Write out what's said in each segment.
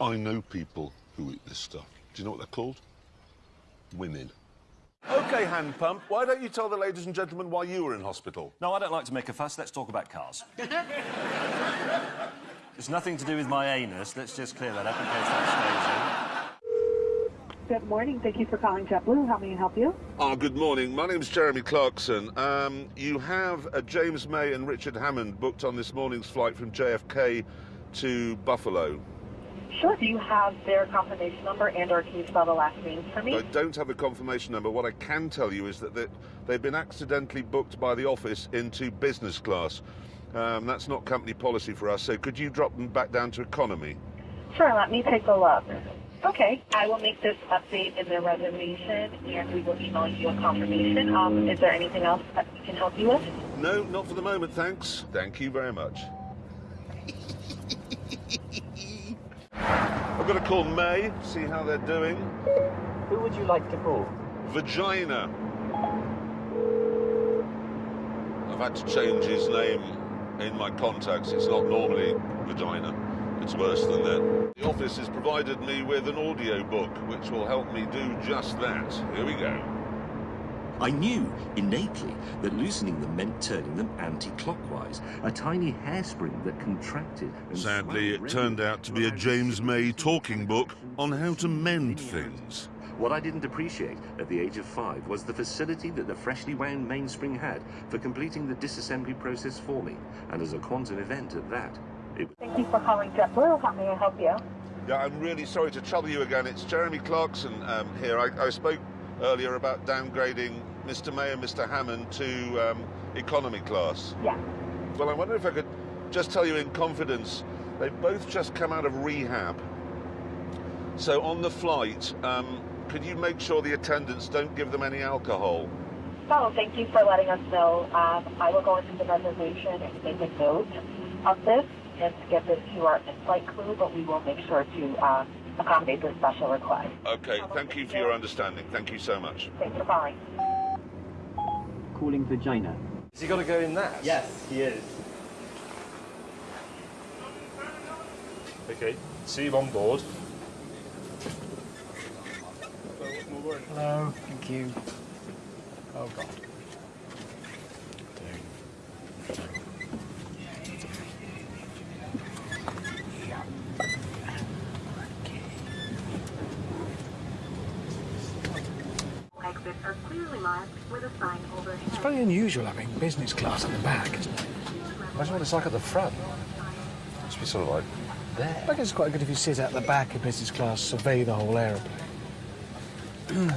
I know people who eat this stuff. Do you know what they're called? Women. OK, hand pump, why don't you tell the ladies and gentlemen why you were in hospital? No, I don't like to make a fuss. Let's talk about cars. it's nothing to do with my anus. Let's just clear that up in case that's that Good morning. Thank you for calling JetBlue. How may I help you? Ah, good morning. My name's Jeremy Clarkson. Um, you have uh, James May and Richard Hammond booked on this morning's flight from JFK to Buffalo. Sure. Do you have their confirmation number and or can you spell the last name for me? I don't have a confirmation number. What I can tell you is that they- they've been accidentally booked by the office into business class. Um, that's not company policy for us, so could you drop them back down to economy? Sure. Let me take a look. Okay. I will make this update in the reservation and we will email you a confirmation. Um, is there anything else that we can help you with? No, not for the moment, thanks. Thank you very much. I've got to call May, see how they're doing. Who would you like to call? Vagina. I've had to change his name in my contacts. It's not normally Vagina. It's worse than that. The office has provided me with an audio book which will help me do just that. Here we go. I knew innately that loosening them meant turning them anti-clockwise, a tiny hairspring that contracted. And Sadly, it turned out to be a James May talking book on how to mend things. What I didn't appreciate at the age of five was the facility that the freshly wound mainspring had for completing the disassembly process for me, and as a quantum event at that. It Thank you for calling JetBlue. How may I help you? Yeah, I'm really sorry to trouble you again. It's Jeremy Clarkson um, here. I, I spoke earlier about downgrading Mr. May and Mr. Hammond to um, economy class. Yeah. Well, I wonder if I could just tell you in confidence, they've both just come out of rehab. So on the flight, um, could you make sure the attendants don't give them any alcohol? Oh, thank you for letting us know. Um, I will go into the reservation and make a note of this and get this to our in-flight crew, but we will make sure to um, accommodate this special request. Okay, thank you for your understanding. Thank you so much. Thanks for calling. Calling vagina. Has he got to go in that? Yes, he is. Okay. See you on board. Hello, thank you. Oh God. Exits are clearly marked with a sign overhead. It's very unusual having business class at the back, isn't it? Imagine what it's like at the front. Must be sort of like there. I guess it's quite good if you sit at the back in business class, survey the whole aeroplane.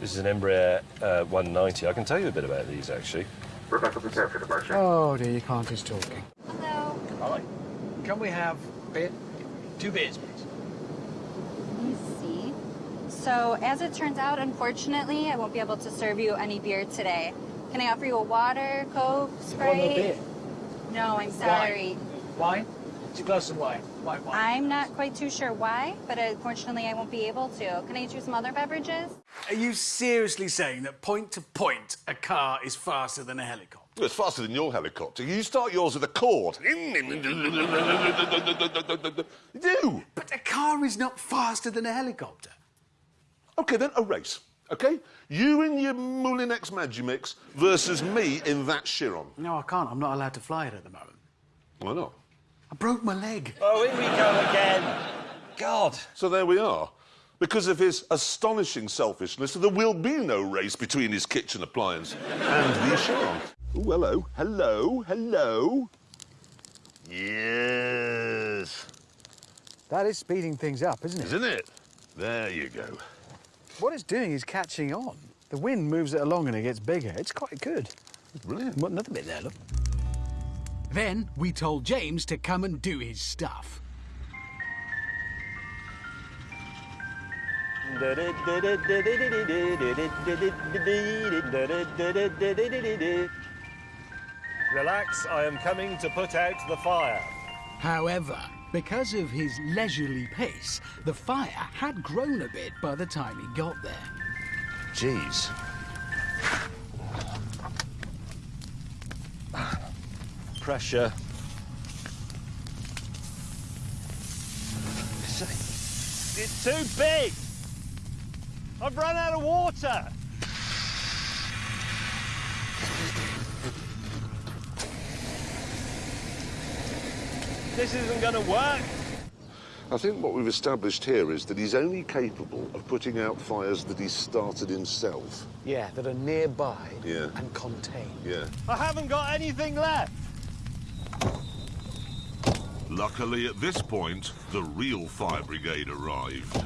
This is an Embraer uh, 190. I can tell you a bit about these, actually. Rebecca, prepare for departure. Oh dear, you can't just talking. Hello. Hi. Can we have beer? Two beers, please. Let me see. So, as it turns out, unfortunately, I won't be able to serve you any beer today. Can I offer you a water, Coke, Sprite? No, I'm sorry. Wine? Two glasses of wine. White wine. I'm not quite too sure why, but unfortunately, I won't be able to. Can I get you some other beverages? Are you seriously saying that point to point a car is faster than a helicopter? Well, It's faster than your helicopter. You start yours with a cord. Do. But a car is not faster than a helicopter. Okay, then a race. Okay? You in your Moulinex Magimix versus me in that Chiron. No, I can't. I'm not allowed to fly it at the moment. Why not? I broke my leg. Oh, here we go again. God. So there we are. Because of his astonishing selfishness, there will be no race between his kitchen appliance and the Chiron. Oh, hello, hello, hello. Yes. That is speeding things up, isn't it? Isn't it? There you go. What it's doing is catching on. The wind moves it along and it gets bigger. It's quite good. Brilliant. What, another bit there, look. Then we told James to come and do his stuff. Relax, I am coming to put out the fire. However, because of his leisurely pace, the fire had grown a bit by the time he got there. Jeez. Pressure. It's too big. I've run out of water. This isn't going to work. I think what we've established here is that he's only capable of putting out fires that he's started himself. Yeah, that are nearby Yeah. and contained. Yeah. I haven't got anything left. Luckily, at this point, the real fire brigade arrived.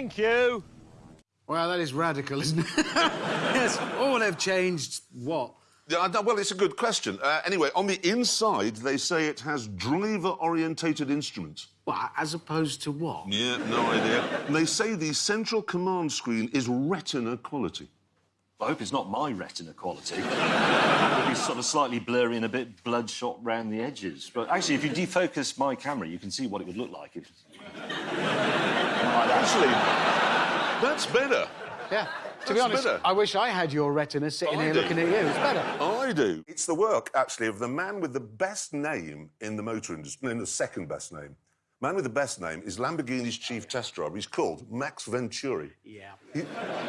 Thank you. Well, that is radical, isn't it? yes, all have changed what? Yeah, well, it's a good question. Uh, anyway, on the inside, they say it has driver-orientated instruments. What, as opposed to what? Yeah, no idea. And they say the central command screen is retina quality. I hope it's not my retina quality. It'll be sort of slightly blurry and a bit bloodshot round the edges. But actually, if you defocus my camera, you can see what it would look like. If... Actually, that's better. Yeah. To be That's honest, better. I wish I had your retina sitting I here do. looking at you. It's better. I do. It's the work, actually, of the man with the best name in the motor industry, in the second best name. Man with the best name is Lamborghini's chief test driver. He's called Max Venturi. Yeah. He,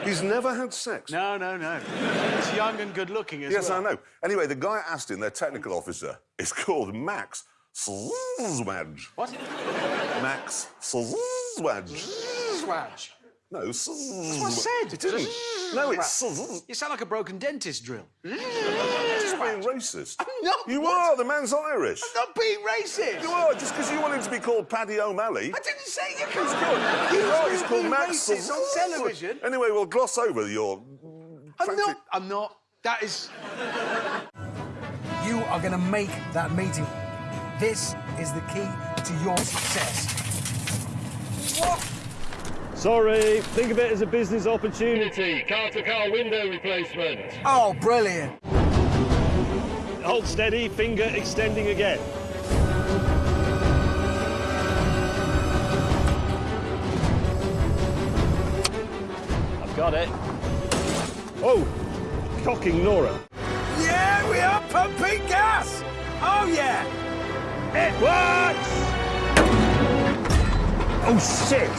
he's never had sex. No, no, no. He's young and good looking as Yes, well. Yes, I know. Anyway, the guy at Aston, their technical officer, is called Max Swedge. What? Max Swedge. Swatch. No, That's what I said. It isn't. No, it's You sound like a broken dentist drill. just being racist. I'm not. You What? are. The man's Irish. I'm not being racist. You are, just because you want him to be called Paddy O'Malley. I didn't say you He's could. called, he's, right, he's called Max. racist on television. Anyway, we'll gloss over your. I'm frankly- not. I'm not. That is. You are going to make that meeting. This is the key to your success. What? Sorry, think of it as a business opportunity. Car-to-car window replacement. Oh, brilliant. Hold steady, finger extending again. I've got it. Oh, cocking Nora. Yeah, we are pumping gas. Oh, yeah. It works! Oh, shit!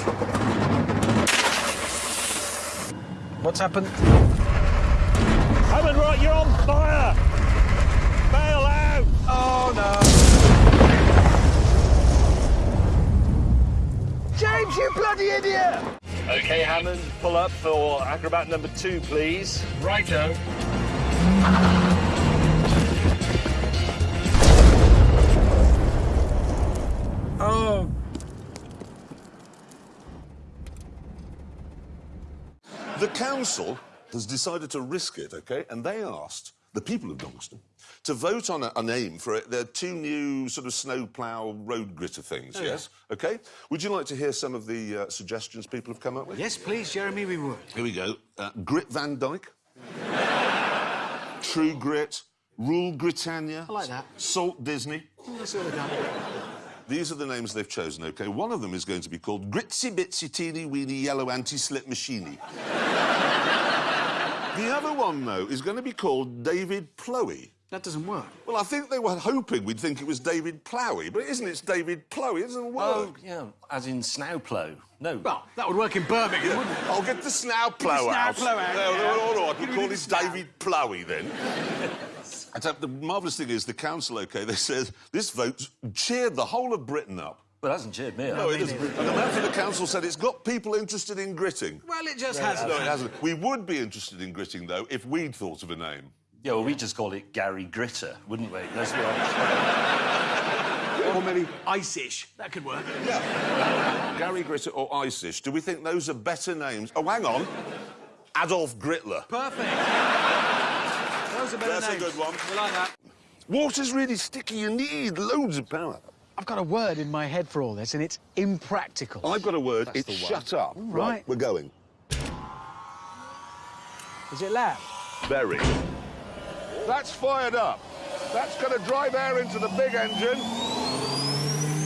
What's happened? Hammond, right, you're on fire! Bail out! Oh, no. James, you bloody idiot! Okay, Hammond, pull up for acrobat number two, please. Righto. The council has decided to risk it, OK? And they asked the people of Doncaster to vote on a, a name for it. There are two new sort of snowplough road gritter things, yes? OK? Would you like to hear some of the uh, suggestions people have come up with? Yes, please, Jeremy, we would. Here we go. Uh, Grit Van Dyke. True Grit. Rule Britannia. I like that. Salt Disney. That's all I. These are the names they've chosen, OK? One of them is going to be called Gritsy Bitsy Teeny Weeny Yellow Anti-Slip Machine. the other one, though, is going to be called David Plowy. That doesn't work. Well, I think they were hoping we'd think it was David Plowy, but it isn't. It's David Plowy. It doesn't work. Oh, yeah, as in snowplow. No. Well, that would work in Birmingham, wouldn't it? I'll get the snow plough snow out. plough out, No, yeah. no, all right, Get we'll rid call of the it snow. David Plowy then. I tell- the marvellous thing is the council, OK, they said this vote cheered the whole of Britain up. Well, it hasn't cheered me up. No, it isn't. And the man from the council said it's got people interested in gritting. Well, it just hasn't. No, it hasn't. We would be interested in gritting, though, if we'd thought of a name. Yeah, well, we just call it Gary Gritter, wouldn't we? Let's be honest. Or maybe ice-ish. That could work. Yeah. Gary Gritter or Icish, do we think those are better names? Oh, hang on. Adolf Gritler. Perfect. Are better That's a good one. We like that. Water's really sticky. You need loads of power. I've got a word in my head for all this, and it's impractical. I've got a word. That's it's shut up. right. we're going. Is it loud? Very. That's fired up. That's going to drive air into the big engine.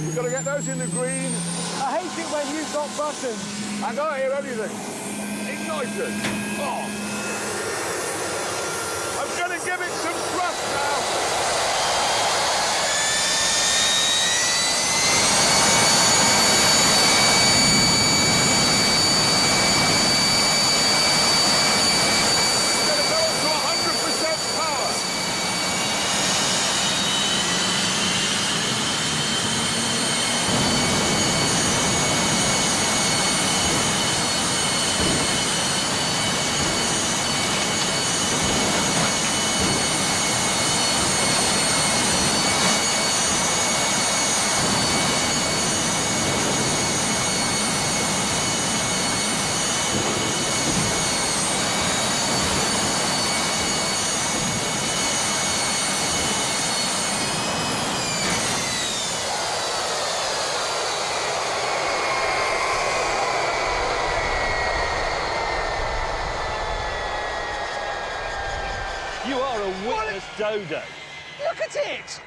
We've got to get those in the green. I hate it when you've got buttons. I can't hear anything. Ignited. Oh. Give it some thrust now. It's going to go up to 100% power. You are a witness dodo. Look at it!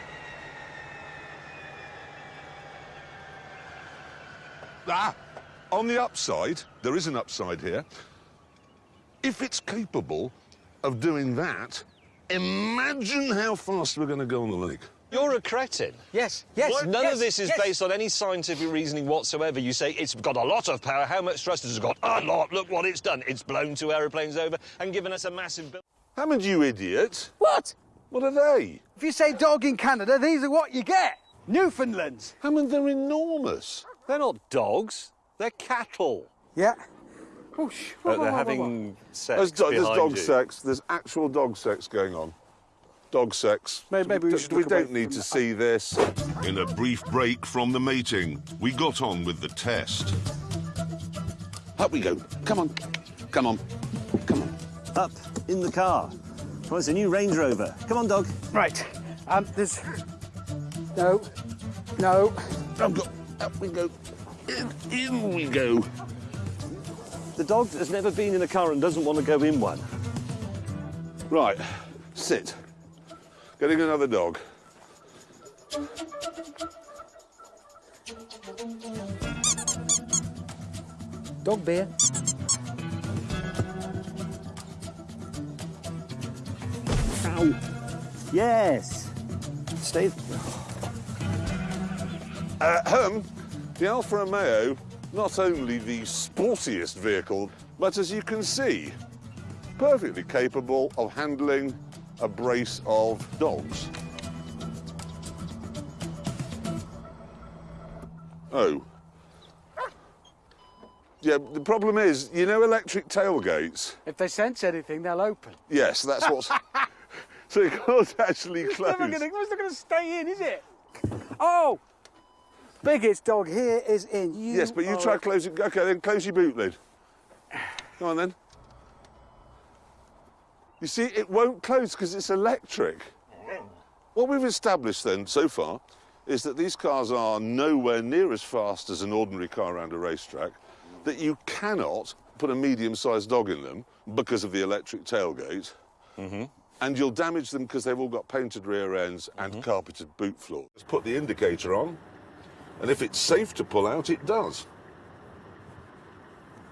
Ah, on the upside, there is an upside here. If it's capable of doing that, imagine how fast we're going to go on the lake. You're a cretin. Yes, yes. None yes, of this is yes. based on any scientific reasoning whatsoever. You say it's got a lot of power. How much thrust has it got? A lot. Look what it's done. It's blown two aeroplanes over and given us a massive bill. Hammond, you idiot. What? What are they? If you say dog in Canada, these are what you get. Newfoundlands. Hammond, they're enormous. They're not dogs. They're cattle. Yeah. Oh, sh- whoa, Uh, they're whoa, whoa, having sex There's, do- there's dog you. sex. There's actual dog sex going on. Dog sex. Maybe- maybe we D- should we don't need to that. see this. In a brief break from the mating, we got on with the test. Up we go. Come on. Come on. Come on. Up in the car. Well, it's a new Range Rover. Come on, dog. Right. Um, there's. No. No. Up, go. Up we go. In, in we go. The dog has never been in a car and doesn't want to go in one. Right. Sit. Getting another dog. Dog beer. Ow. Yes. Stay. Uh, Ahem. The Alfa Romeo, not only the sportiest vehicle, but as you can see, perfectly capable of handling a brace of dogs. Oh. Yeah, the problem is, you know electric tailgates? If they sense anything, they'll open. Yes, that's what's... so it can't actually It's close. never gonna, it's not going to stay in, is it? Oh! Biggest dog here is in. You Yes, but you are try a- closing. Okay, then close your boot lid. Go on then. You see, it won't close because it's electric. What we've established then so far is that these cars are nowhere near as fast as an ordinary car around a racetrack, that you cannot put a medium-sized dog in them because of the electric tailgate, mm-hmm. And you'll damage them because they've all got painted rear ends and mm-hmm. carpeted boot floor. Let's put the indicator on, and if it's safe to pull out, it does.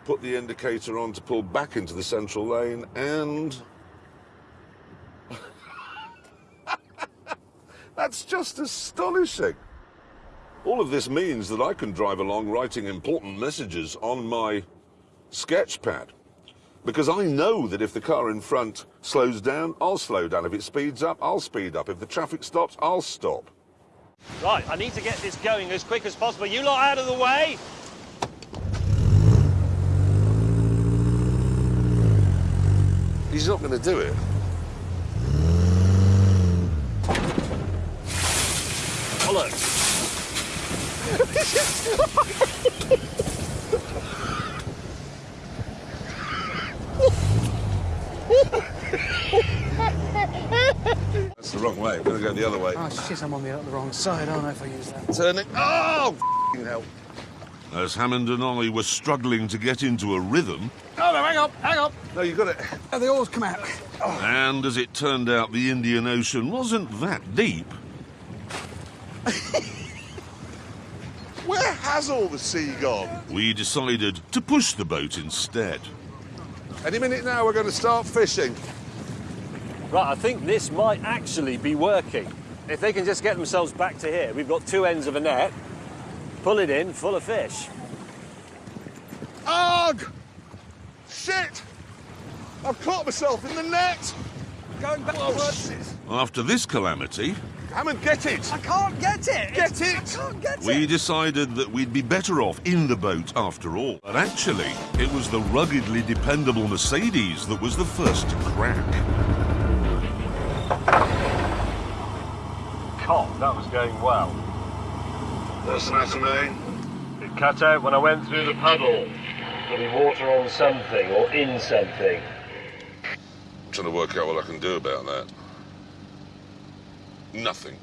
Put the indicator on to pull back into the central lane, and... That's just astonishing. All of this means that I can drive along writing important messages on my sketch pad. Because I know that if the car in front slows down, I'll slow down. If it speeds up, I'll speed up. If the traffic stops, I'll stop. Right, I need to get this going as quick as possible. You lot out of the way. He's not going to do it. Follow. That's the wrong wrong way. I'm going to go the other way. Oh, shit, I'm on the, the wrong side, aren't I, if I use that? Turn it. Oh, f***ing hell. As Hammond and I were struggling to get into a rhythm, Oh, no, hang on, hang on. No, you got it. Oh, the oars come out. and as it turned out, the Indian Ocean wasn't that deep, Where has all the sea gone? we decided to push the boat instead. Any minute now, we're going to start fishing. Right, I think this might actually be working. If they can just get themselves back to here, we've got two ends of a net, pull it in, full of fish. Ugh! Shit! I've caught myself in the net! Going backwards. After this calamity, Hammond, get it! I can't get it. Get it! I can't get we it. decided that we'd be better off in the boat after all. But actually, it was the ruggedly dependable Mercedes that was the first to crack. God, that was going well. What's the matter, mate? It cut out when I went through the puddle. There'll be water on something or in something. I'm trying to work out what I can do about that. Nothing.